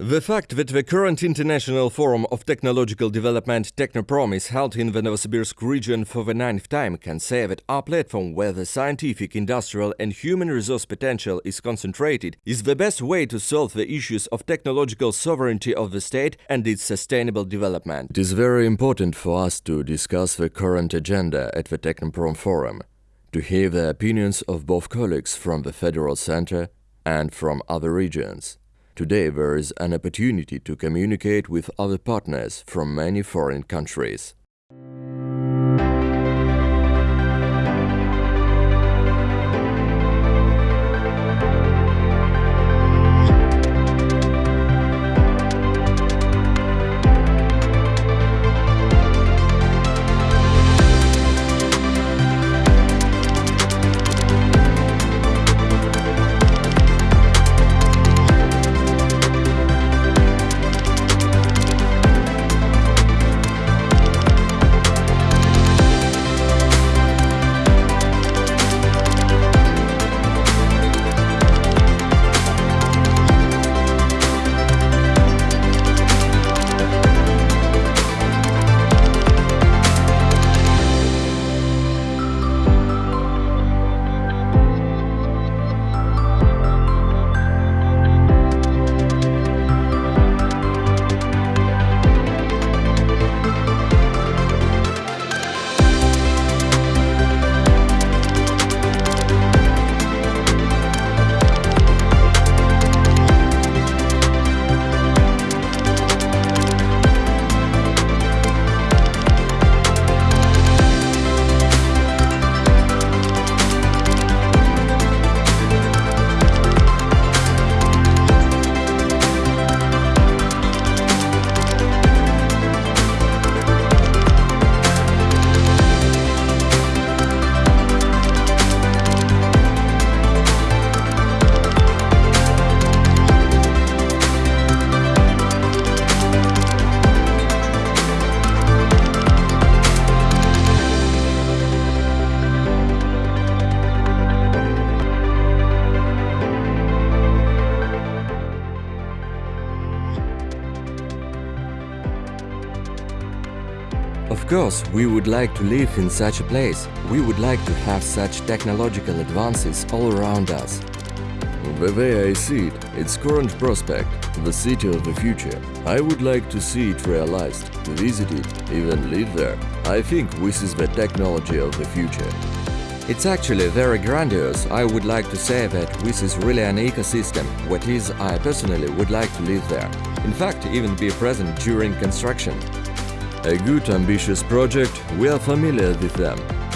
The fact that the current International Forum of Technological Development Technoprom is held in the Novosibirsk region for the ninth time can say that our platform where the scientific, industrial and human resource potential is concentrated is the best way to solve the issues of technological sovereignty of the state and its sustainable development. It is very important for us to discuss the current agenda at the Technoprom Forum, to hear the opinions of both colleagues from the Federal Center and from other regions. Today there is an opportunity to communicate with other partners from many foreign countries. Of course, we would like to live in such a place. We would like to have such technological advances all around us. The way I see it, its current prospect, the city of the future. I would like to see it realized, to visit it, even live there. I think this is the technology of the future. It's actually very grandiose. I would like to say that this is really an ecosystem, what is I personally would like to live there. In fact, even be present during construction. A good ambitious project, we are familiar with them.